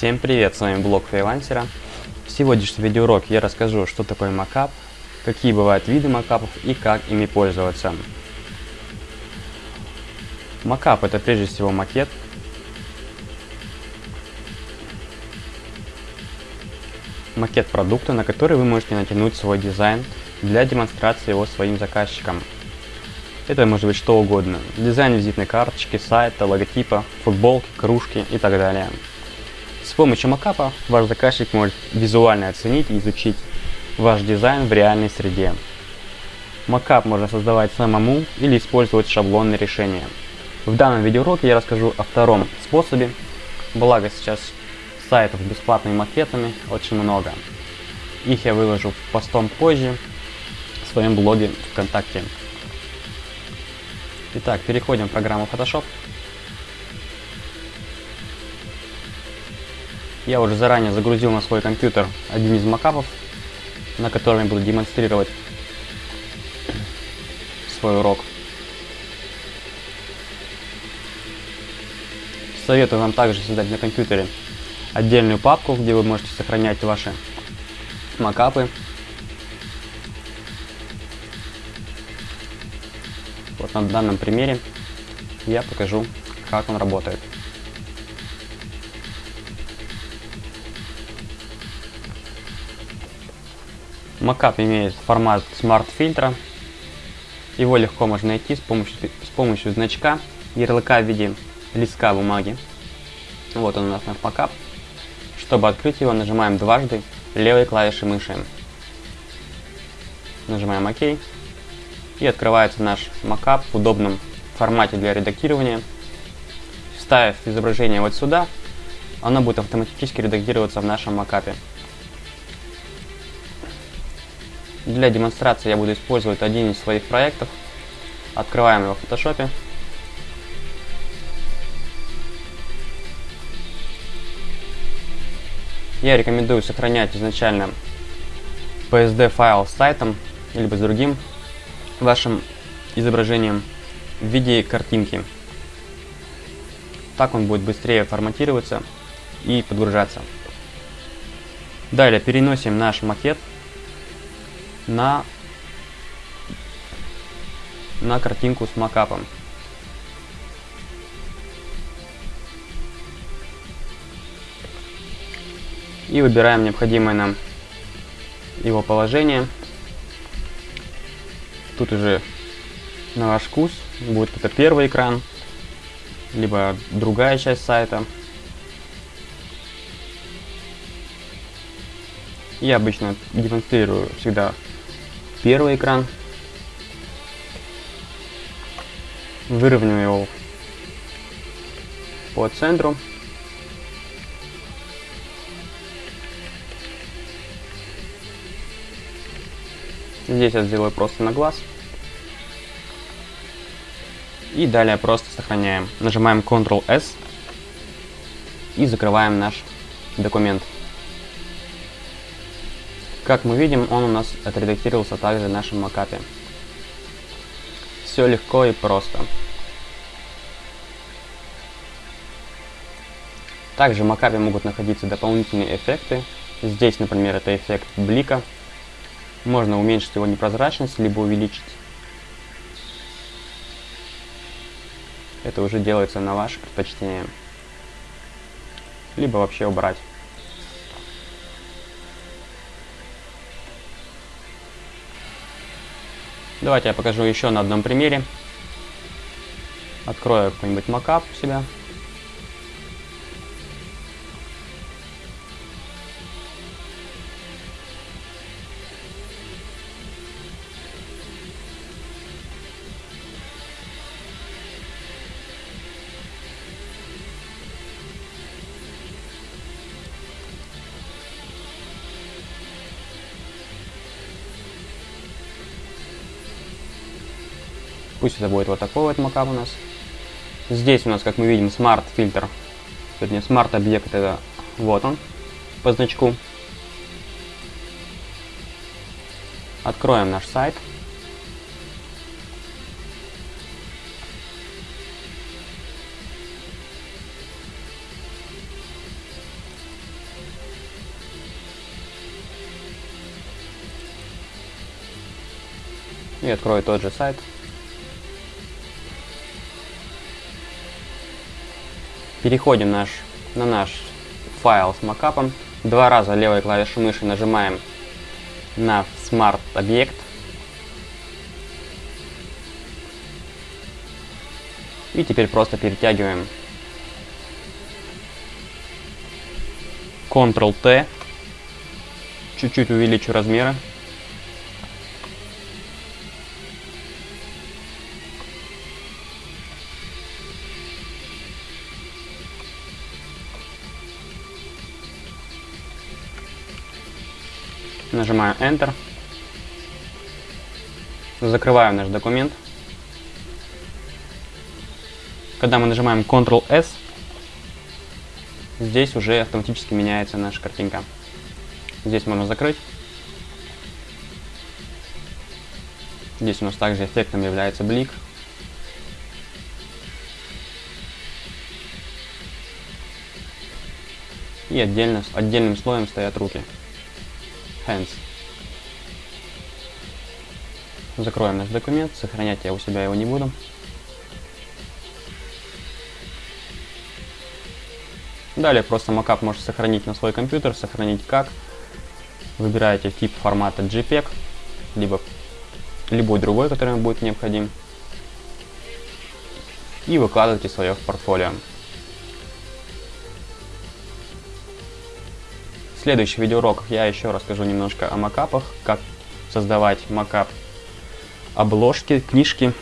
Всем привет, с вами блог фрилансера. В сегодняшнем видеоуроке я расскажу, что такое макап, какие бывают виды макапов и как ими пользоваться. Макап это прежде всего макет. Макет продукта, на который вы можете натянуть свой дизайн для демонстрации его своим заказчикам. Это может быть что угодно. Дизайн визитной карточки, сайта, логотипа, футболки, кружки и так далее. С помощью макапа ваш заказчик может визуально оценить и изучить ваш дизайн в реальной среде. Макап можно создавать самому или использовать шаблонные решения. В данном видеоуроке я расскажу о втором способе, благо сейчас сайтов с бесплатными макетами очень много. Их я выложу постом позже в своем блоге ВКонтакте. Итак, переходим в программу Photoshop. Я уже заранее загрузил на свой компьютер один из макапов, на котором я буду демонстрировать свой урок. Советую вам также создать на компьютере отдельную папку, где вы можете сохранять ваши макапы. Вот на данном примере я покажу, как он работает. Макап имеет формат Smart фильтра. Его легко можно найти с помощью, с помощью значка, ярлыка в виде листка бумаги. Вот он у нас наш макап. Чтобы открыть его, нажимаем дважды левой клавишей мыши. Нажимаем ОК. И открывается наш макап в удобном формате для редактирования. Вставив изображение вот сюда, оно будет автоматически редактироваться в нашем макапе. Для демонстрации я буду использовать один из своих проектов. Открываем его в фотошопе. Я рекомендую сохранять изначально PSD файл с сайтом, либо с другим вашим изображением в виде картинки. Так он будет быстрее форматироваться и подгружаться. Далее переносим наш макет на, на картинку с макапом. И выбираем необходимое нам его положение. Тут уже на ваш вкус будет это первый экран, либо другая часть сайта. Я обычно демонстрирую всегда первый экран. Выровняю его по центру. Здесь я сделаю просто на глаз. И далее просто сохраняем. Нажимаем Ctrl-S и закрываем наш документ. Как мы видим, он у нас отредактировался также в нашем макапе. Все легко и просто. Также в макапе могут находиться дополнительные эффекты. Здесь, например, это эффект блика. Можно уменьшить его непрозрачность, либо увеличить. Это уже делается на ваше предпочтение. Либо вообще убрать. Давайте я покажу еще на одном примере. Открою какой-нибудь макап у себя. Пусть это будет вот такой вот mockup у нас. Здесь у нас, как мы видим, smart фильтр. Вернее, smart объект это вот он по значку. Откроем наш сайт. И открою тот же сайт. Переходим наш, на наш файл с макапом. Два раза левой клавишей мыши нажимаем на Smart объект. И теперь просто перетягиваем Ctrl-T. Чуть-чуть увеличу размеры. Нажимаю Enter. Закрываю наш документ. Когда мы нажимаем Ctrl-S, здесь уже автоматически меняется наша картинка. Здесь можно закрыть. Здесь у нас также эффектом является блик. И отдельно, отдельным слоем стоят руки. Hands. Закроем наш документ, сохранять я у себя его не буду. Далее просто макап можете сохранить на свой компьютер, сохранить как. Выбираете тип формата JPEG, либо любой другой, который вам будет необходим. И выкладываете свое в портфолио. В следующих видеоуроках я еще расскажу немножко о макапах, как создавать макап обложки, книжки,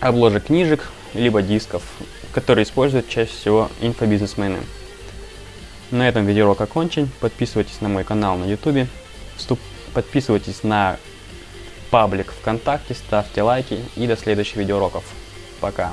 обложек книжек, либо дисков, которые используют чаще всего инфобизнесмены. На этом видеоурок окончен. Подписывайтесь на мой канал на YouTube, подписывайтесь на паблик ВКонтакте, ставьте лайки и до следующих видеоуроков. Пока!